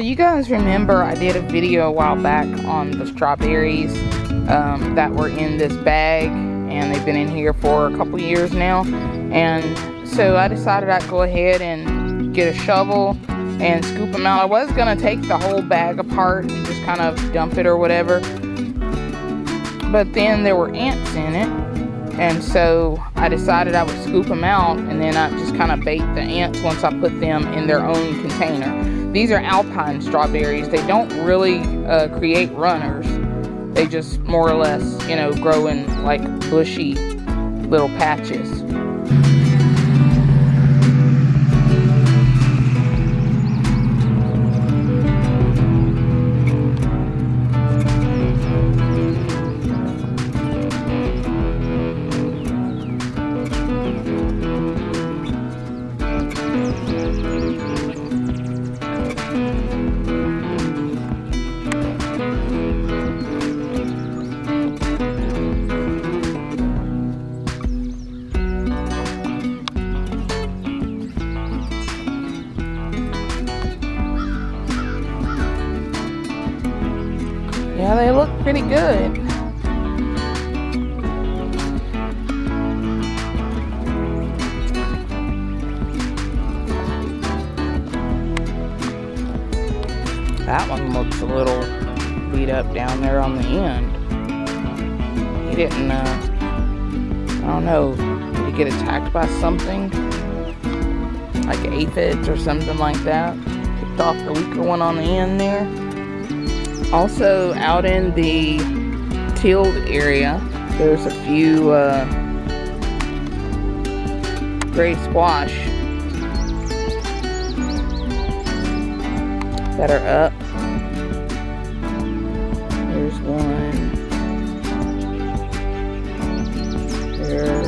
you guys remember I did a video a while back on the strawberries um, that were in this bag and they've been in here for a couple years now and so I decided I'd go ahead and get a shovel and scoop them out. I was to take the whole bag apart and just kind of dump it or whatever but then there were ants in it and so I decided I would scoop them out and then I just kind of bait the ants once I put them in their own container. These are alpine strawberries. They don't really uh, create runners. They just more or less, you know, grow in like bushy little patches. Yeah, they look pretty good. That one looks a little beat up down there on the end. He didn't, uh, I don't know, did he get attacked by something? Like aphids or something like that? Picked off the weaker one on the end there. Also out in the tilled area, there's a few uh, gray squash that are up. There's one. There.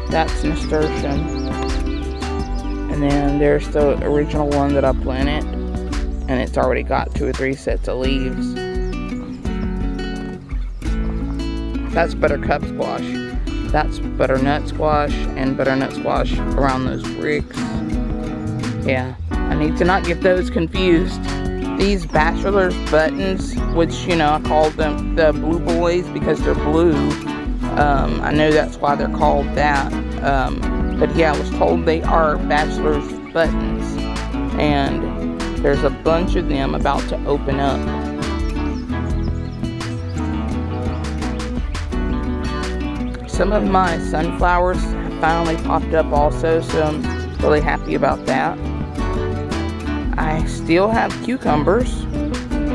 And that's nasturtium. And then there's the original one that I planted. And it's already got two or three sets of leaves. That's buttercup squash. That's butternut squash and butternut squash around those bricks. Yeah, I need to not get those confused. These bachelor's buttons, which, you know, I call them the blue boys because they're blue. Um, I know that's why they're called that. Um, but yeah, I was told they are bachelor's buttons. And there's a bunch of them about to open up. Some of my sunflowers have finally popped up also, so I'm really happy about that. I still have cucumbers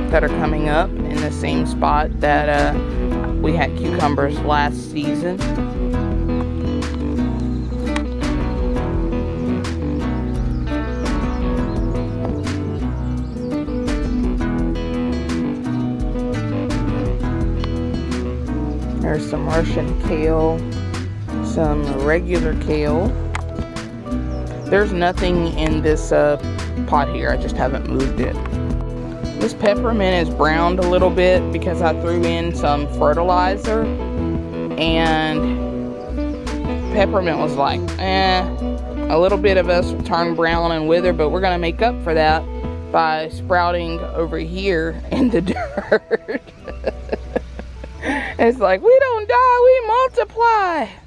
that are coming up in the same spot that uh, we had cucumbers last season. There's some Martian kale, some regular kale. There's nothing in this uh, pot here. I just haven't moved it. This peppermint is browned a little bit because I threw in some fertilizer and peppermint was like, eh, a little bit of us turn brown and wither, but we're gonna make up for that by sprouting over here in the dirt. It's like, we don't die, we multiply.